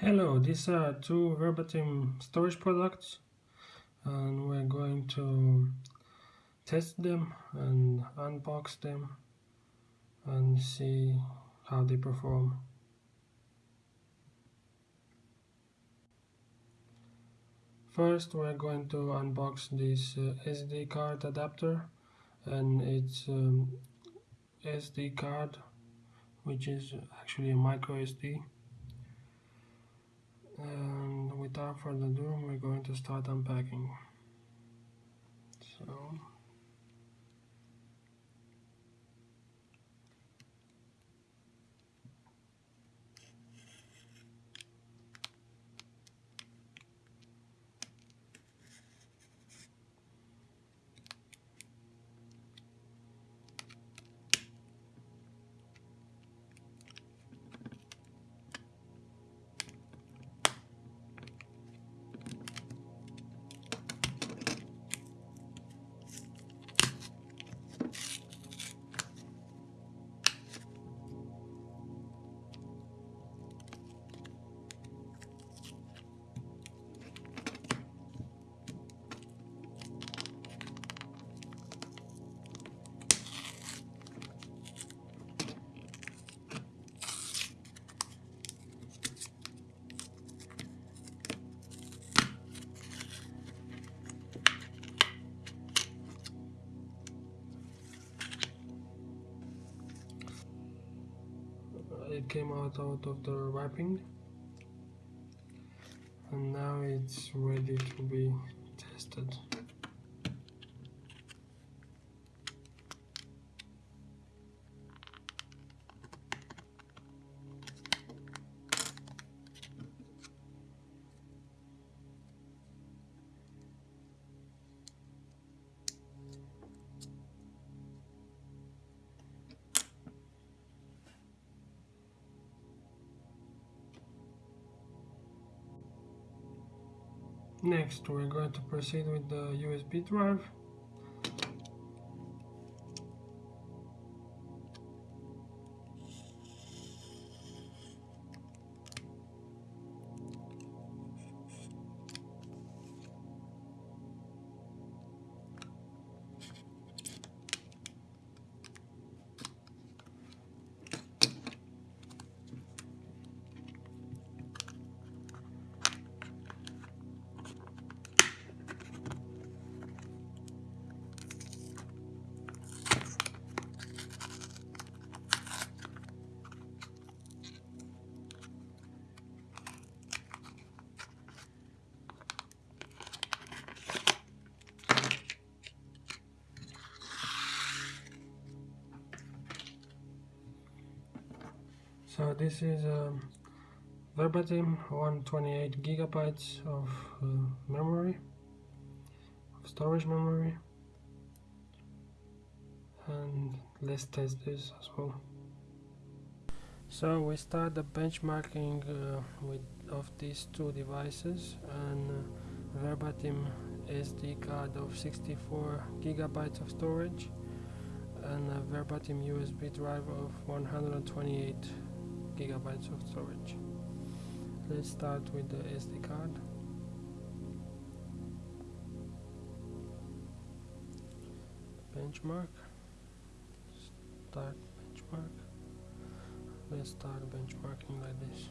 Hello, these are two verbatim storage products and we're going to test them and unbox them and see how they perform. First we're going to unbox this uh, SD card adapter and it's um, SD card which is actually a micro SD and without further ado we're going to start unpacking. So came out out of the wrapping. And now it's ready to be tested Next, we're going to proceed with the USB drive. So this is um, verbatim 128 gigabytes of uh, memory of storage memory. And let's test this as well. So we start the benchmarking uh, with of these two devices. And uh, verbatim SD card of 64 gigabytes of storage. And a verbatim USB drive of 128 gigabytes of storage. Let's start with the SD card. Benchmark. Start benchmark. Let's start benchmarking like this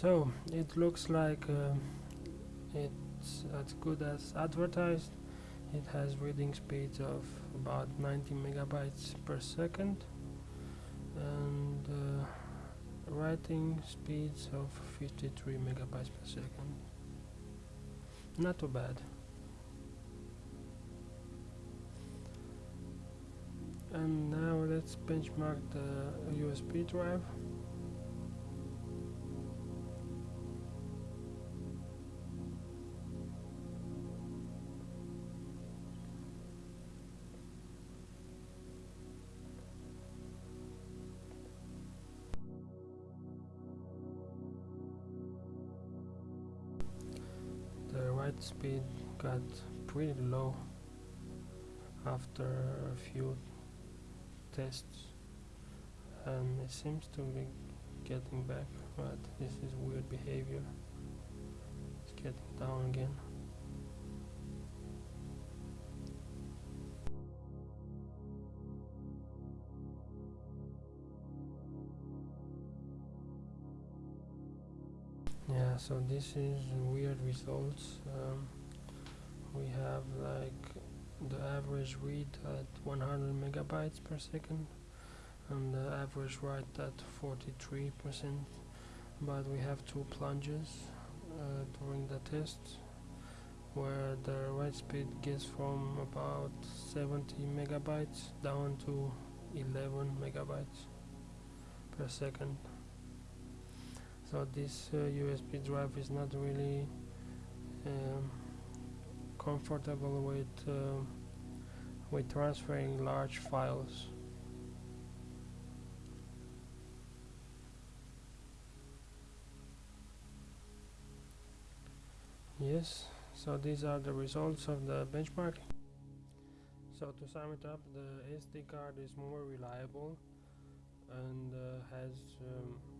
so it looks like uh, it's as good as advertised. It has reading speeds of about 90 megabytes per second. And uh, writing speeds of 53 megabytes per second. Not too bad. And now let's benchmark the USB drive speed got pretty low after a few tests and it seems to be getting back but this is weird behavior. It's getting down again yeah so this is weird results. Um, we have like the average read at 100 megabytes per second and the average write at 43 percent. But we have two plunges uh, during the test where the write speed gets from about 70 megabytes down to 11 megabytes per second so this uh, USB drive is not really um, comfortable with uh, with transferring large files. Yes so these are the results of the benchmark so to sum it up the SD card is more reliable and uh, has um,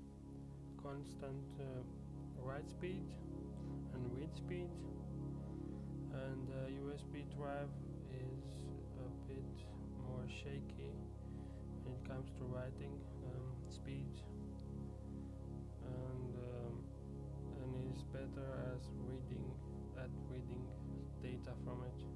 constant uh, write speed and read speed. And the USB drive is a bit more shaky when it comes to writing um, speed. And um, and is better as reading at reading data from it